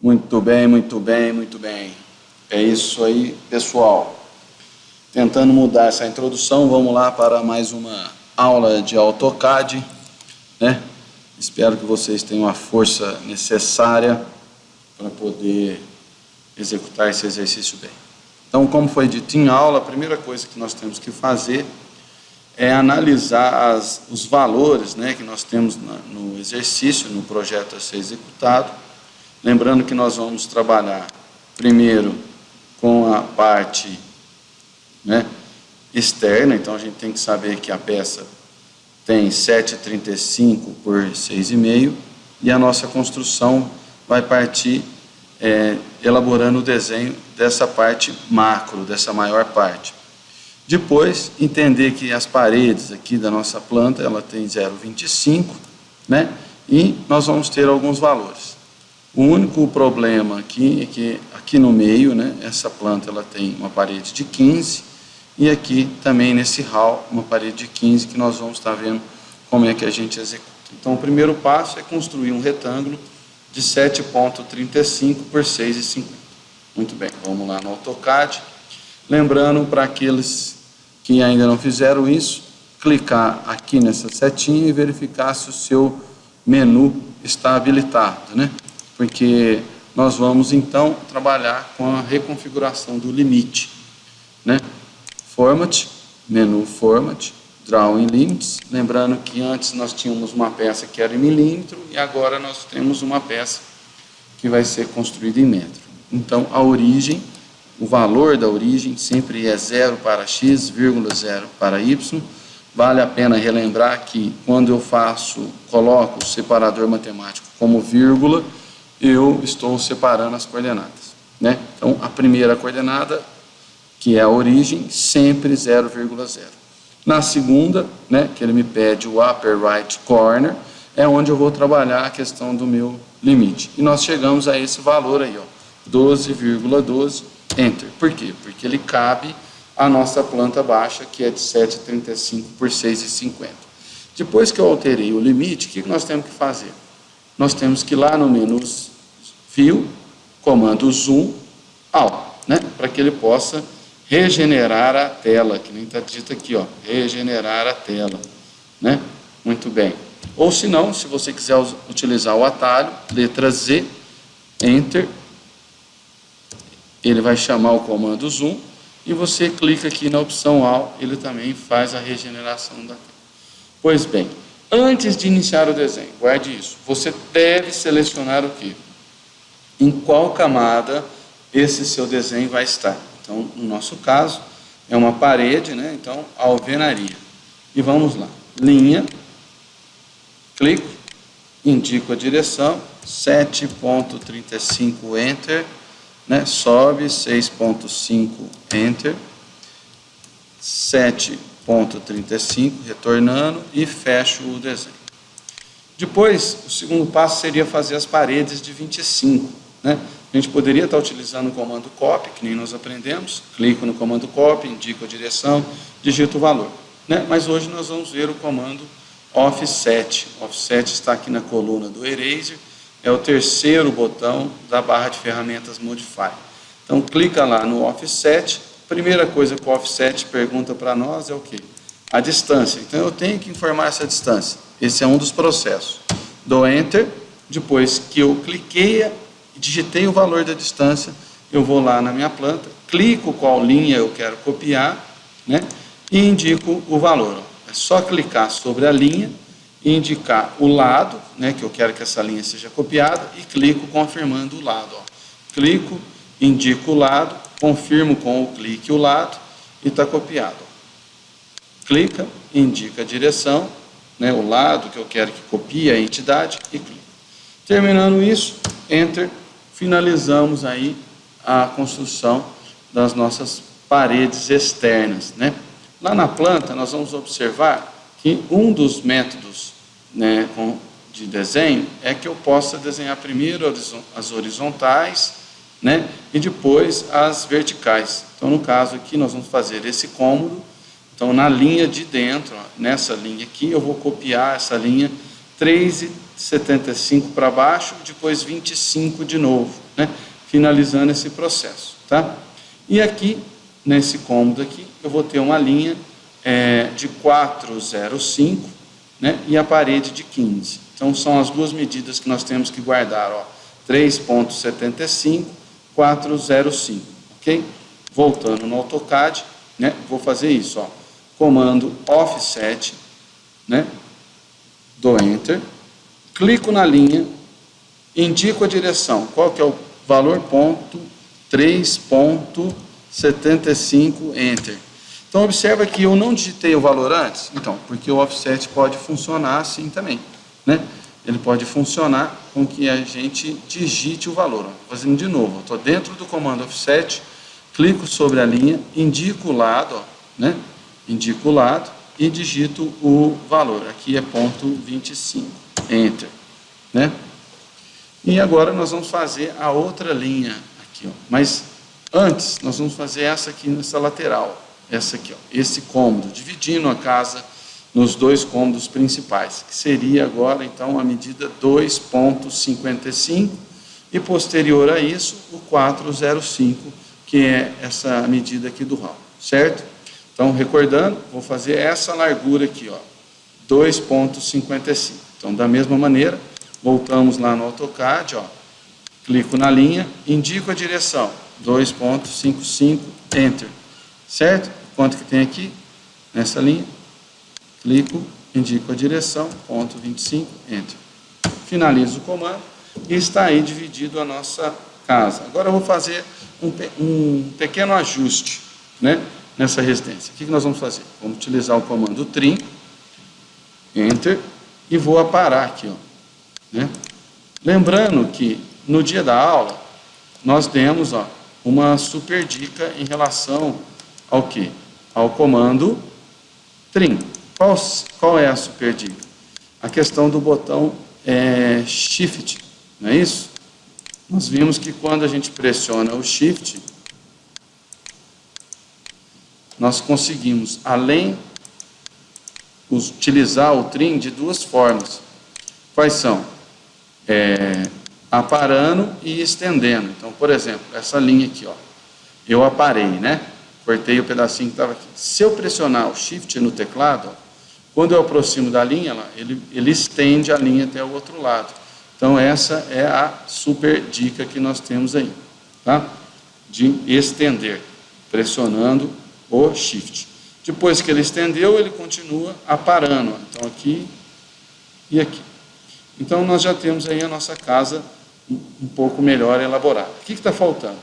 Muito bem, muito bem, muito bem. É isso aí, pessoal. Tentando mudar essa introdução, vamos lá para mais uma aula de AutoCAD, né? Espero que vocês tenham a força necessária para poder executar esse exercício bem. Então, como foi dito em aula, a primeira coisa que nós temos que fazer é analisar as, os valores né, que nós temos na, no exercício, no projeto a ser executado. Lembrando que nós vamos trabalhar primeiro com a parte né, externa, então a gente tem que saber que a peça tem 7,35 por 6,5 e a nossa construção vai partir é, elaborando o desenho dessa parte macro, dessa maior parte. Depois, entender que as paredes aqui da nossa planta, ela tem 0,25, né? E nós vamos ter alguns valores. O único problema aqui é que aqui no meio, né, essa planta ela tem uma parede de 15 e aqui também nesse hall uma parede de 15 que nós vamos estar vendo como é que a gente executa. Então o primeiro passo é construir um retângulo de 7.35 por 6,50. Muito bem, vamos lá no AutoCAD. Lembrando para aqueles que ainda não fizeram isso, clicar aqui nessa setinha e verificar se o seu menu está habilitado, né? Porque nós vamos então trabalhar com a reconfiguração do limite, né? Format, menu Format, Drawing Limits, lembrando que antes nós tínhamos uma peça que era em milímetro e agora nós temos uma peça que vai ser construída em metro. Então a origem o valor da origem sempre é zero para x, zero para y. Vale a pena relembrar que quando eu faço, coloco o separador matemático como vírgula, eu estou separando as coordenadas. Né? Então, a primeira coordenada, que é a origem, sempre 0,0. Na segunda, né, que ele me pede o upper right corner, é onde eu vou trabalhar a questão do meu limite. E nós chegamos a esse valor aí, 12,12 ,12 Enter. Por quê? Porque ele cabe à nossa planta baixa, que é de 7,35 por 6,50. Depois que eu alterei o limite, o que nós temos que fazer? Nós temos que ir lá no menu View, comando Zoom Out, né? para que ele possa regenerar a tela, que nem está dito aqui, ó, regenerar a tela. Né? Muito bem. Ou se não, se você quiser utilizar o atalho, letra Z, Enter, ele vai chamar o comando zoom e você clica aqui na opção AL, ele também faz a regeneração da tela. Pois bem, antes de iniciar o desenho, guarde isso, você deve selecionar o que? Em qual camada esse seu desenho vai estar. Então, no nosso caso, é uma parede, né? então, alvenaria. E vamos lá, linha, clico, indico a direção, 7.35, Enter, né? sobe 6.5, Enter, 7.35, retornando e fecho o desenho. Depois, o segundo passo seria fazer as paredes de 25. Né? A gente poderia estar utilizando o comando copy, que nem nós aprendemos, clico no comando copy, indico a direção, digito o valor. Né? Mas hoje nós vamos ver o comando offset. Offset está aqui na coluna do eraser, é o terceiro botão da barra de ferramentas Modify. Então, clica lá no Offset. Primeira coisa que o Offset pergunta para nós é o quê? A distância. Então, eu tenho que informar essa distância. Esse é um dos processos. Dou Enter. Depois que eu cliquei e digitei o valor da distância, eu vou lá na minha planta, clico qual linha eu quero copiar, né? E indico o valor. É só clicar sobre a linha indicar o lado, né, que eu quero que essa linha seja copiada, e clico confirmando o lado. Ó. Clico, indico o lado, confirmo com o clique o lado e está copiado. Clica, indica a direção, né, o lado que eu quero que copie a entidade e clico. Terminando isso, Enter, finalizamos aí a construção das nossas paredes externas. Né? Lá na planta, nós vamos observar que um dos métodos né, de desenho é que eu possa desenhar primeiro as horizontais né, e depois as verticais. Então, no caso aqui, nós vamos fazer esse cômodo. Então, na linha de dentro, nessa linha aqui, eu vou copiar essa linha 3 75 para baixo, depois 25 de novo, né? finalizando esse processo. Tá? E aqui, nesse cômodo aqui, eu vou ter uma linha é, de 405 né? e a parede de 15. Então, são as duas medidas que nós temos que guardar, ó, 3.75, 405, ok? Voltando no AutoCAD, né? Vou fazer isso, ó, comando offset, né? Dou Enter, clico na linha, indico a direção, qual que é o valor ponto 3.75, Enter. Então, observa que eu não digitei o valor antes, então, porque o offset pode funcionar assim também, né? Ele pode funcionar com que a gente digite o valor. Fazendo de novo, estou dentro do comando offset, clico sobre a linha, indico o lado, ó, né? Indico o lado e digito o valor. Aqui é ponto 25, Enter, né? E agora nós vamos fazer a outra linha aqui, ó. Mas antes, nós vamos fazer essa aqui nessa lateral essa aqui, ó, esse cômodo, dividindo a casa nos dois cômodos principais, que seria agora então a medida 2.55 e posterior a isso o 405, que é essa medida aqui do hall, certo? Então, recordando, vou fazer essa largura aqui, ó, 2.55. Então, da mesma maneira, voltamos lá no AutoCAD, ó, clico na linha, indico a direção, 2.55, Enter certo? Quanto que tem aqui? Nessa linha, clico, indico a direção, ponto 25, enter. Finalizo o comando e está aí dividido a nossa casa. Agora eu vou fazer um, um pequeno ajuste né, nessa residência. O que, que nós vamos fazer? Vamos utilizar o comando trim, enter, e vou aparar aqui. Ó, né? Lembrando que no dia da aula, nós demos ó, uma super dica em relação ao que? Ao comando trim. Qual, qual é a super dica? A questão do botão é, Shift, não é isso? Nós vimos que quando a gente pressiona o Shift, nós conseguimos, além utilizar o trim de duas formas. Quais são? É, aparando e estendendo. Então, por exemplo, essa linha aqui, ó, eu aparei, né? cortei o pedacinho que estava aqui. Se eu pressionar o Shift no teclado, quando eu aproximo da linha, ele, ele estende a linha até o outro lado. Então, essa é a super dica que nós temos aí, tá? De estender, pressionando o Shift. Depois que ele estendeu, ele continua aparando. Então, aqui e aqui. Então, nós já temos aí a nossa casa um pouco melhor elaborada. O que está faltando?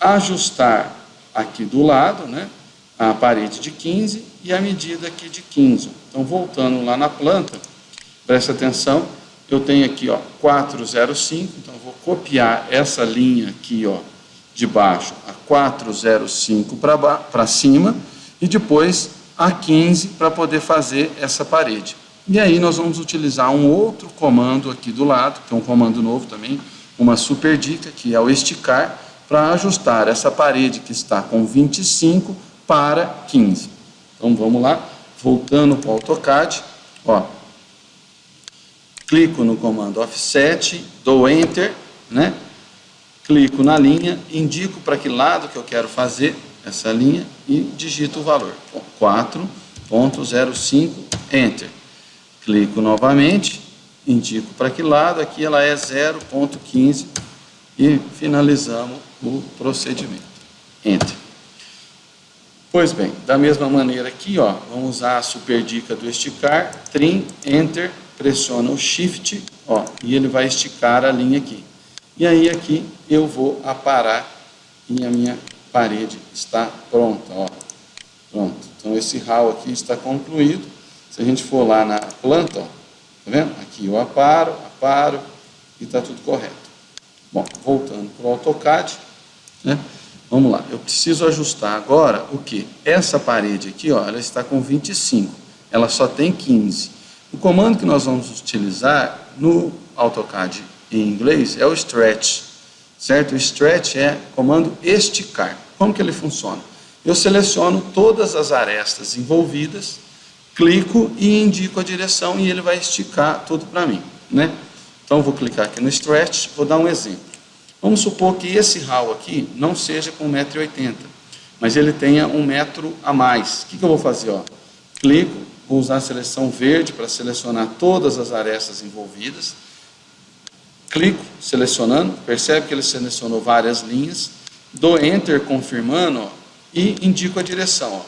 Ajustar aqui do lado, né, a parede de 15 e a medida aqui de 15. Então, voltando lá na planta, presta atenção, eu tenho aqui, ó, 405, então vou copiar essa linha aqui, ó, de baixo a 405 para cima e depois a 15 para poder fazer essa parede. E aí nós vamos utilizar um outro comando aqui do lado, que é um comando novo também, uma super dica, que é o esticar, para ajustar essa parede que está com 25 para 15. Então vamos lá, voltando para o AutoCAD, ó, clico no comando Offset, dou Enter, né? clico na linha, indico para que lado que eu quero fazer essa linha e digito o valor, 4.05, Enter. Clico novamente, indico para que lado, aqui ela é 0.15 e finalizamos o procedimento. Enter. Pois bem, da mesma maneira aqui, ó, vamos usar a super dica do esticar, trim, enter, pressiona o shift, ó, e ele vai esticar a linha aqui. E aí aqui eu vou aparar e a minha parede está pronta, ó. Pronto. Então esse hall aqui está concluído. Se a gente for lá na planta, ó, tá vendo? Aqui eu aparo, aparo e está tudo correto. Bom, voltando para o AutoCAD, né? Vamos lá, eu preciso ajustar agora o que? Essa parede aqui, ó, ela está com 25, ela só tem 15. O comando que nós vamos utilizar no AutoCAD em inglês é o stretch, certo? O stretch é comando esticar. Como que ele funciona? Eu seleciono todas as arestas envolvidas, clico e indico a direção e ele vai esticar tudo para mim, né? Então, vou clicar aqui no Stretch, vou dar um exemplo. Vamos supor que esse hall aqui não seja com 1,80m, mas ele tenha um metro a mais. O que, que eu vou fazer? Ó? Clico, vou usar a seleção verde para selecionar todas as arestas envolvidas. Clico, selecionando, percebe que ele selecionou várias linhas. Dou Enter confirmando ó, e indico a direção.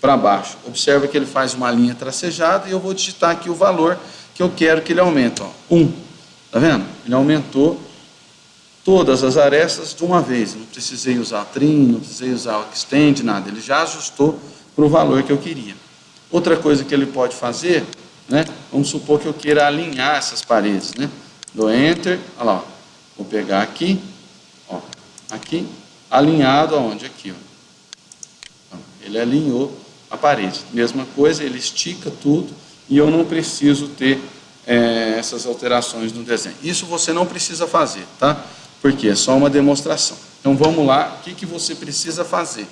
Para baixo. Observa que ele faz uma linha tracejada e eu vou digitar aqui o valor que eu quero que ele aumente. Ó. 1. Tá vendo? Ele aumentou todas as arestas de uma vez. Não precisei usar trim, não precisei usar o extend, nada. Ele já ajustou para o valor que eu queria. Outra coisa que ele pode fazer, né? Vamos supor que eu queira alinhar essas paredes, né? Dou Enter, olha lá, ó. vou pegar aqui, ó, aqui, alinhado aonde? Aqui, ó. Ele alinhou a parede. Mesma coisa, ele estica tudo e eu não preciso ter é, essas alterações no desenho. Isso você não precisa fazer, tá? Porque é só uma demonstração. Então vamos lá, o que, que você precisa fazer?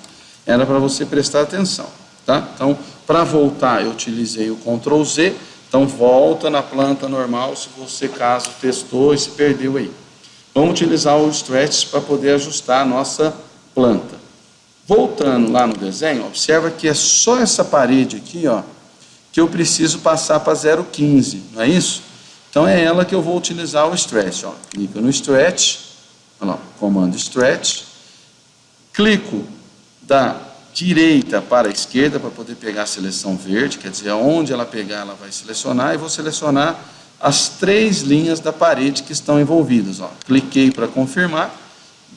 Era para você prestar atenção, tá? Então, para voltar, eu utilizei o Ctrl Z, então volta na planta normal, se você caso testou e se perdeu aí. Vamos utilizar o Stretch para poder ajustar a nossa planta. Voltando lá no desenho, observa que é só essa parede aqui, ó, que eu preciso passar para 0,15, não é isso? Então é ela que eu vou utilizar o stretch. Ó. Clico no stretch, lá, comando stretch, clico da direita para a esquerda para poder pegar a seleção verde, quer dizer, onde ela pegar ela vai selecionar, e vou selecionar as três linhas da parede que estão envolvidas. Ó. Cliquei para confirmar,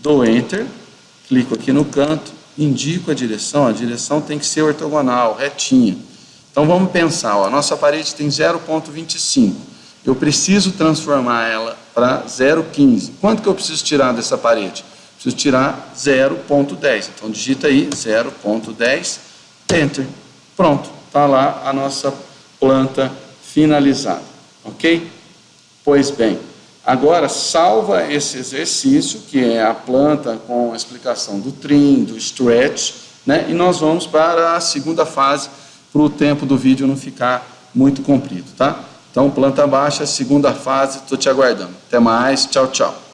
dou Enter, clico aqui no canto, indico a direção, a direção tem que ser ortogonal, retinha. Então vamos pensar, ó, a nossa parede tem 0,25. Eu preciso transformar ela para 0,15. Quanto que eu preciso tirar dessa parede? Preciso tirar 0,10. Então digita aí 0,10, Enter. Pronto, está lá a nossa planta finalizada. Ok? Pois bem, agora salva esse exercício, que é a planta com a explicação do trim, do stretch, né? e nós vamos para a segunda fase, para o tempo do vídeo não ficar muito comprido, tá? Então, planta baixa, segunda fase, estou te aguardando. Até mais, tchau, tchau.